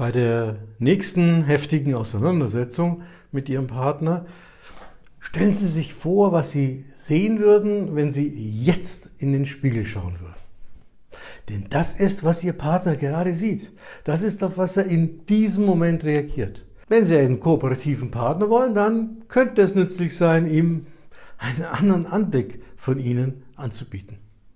Bei der nächsten heftigen Auseinandersetzung mit Ihrem Partner stellen Sie sich vor, was Sie sehen würden, wenn Sie jetzt in den Spiegel schauen würden. Denn das ist, was Ihr Partner gerade sieht. Das ist, auf was er in diesem Moment reagiert. Wenn Sie einen kooperativen Partner wollen, dann könnte es nützlich sein, ihm einen anderen Anblick von Ihnen anzubieten.